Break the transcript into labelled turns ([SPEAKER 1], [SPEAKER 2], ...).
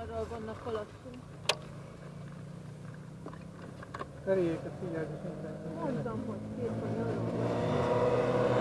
[SPEAKER 1] arról vannak alattunk.
[SPEAKER 2] Feléjéket figyelj, és.
[SPEAKER 1] Mondtam, hogy két vagy arról van.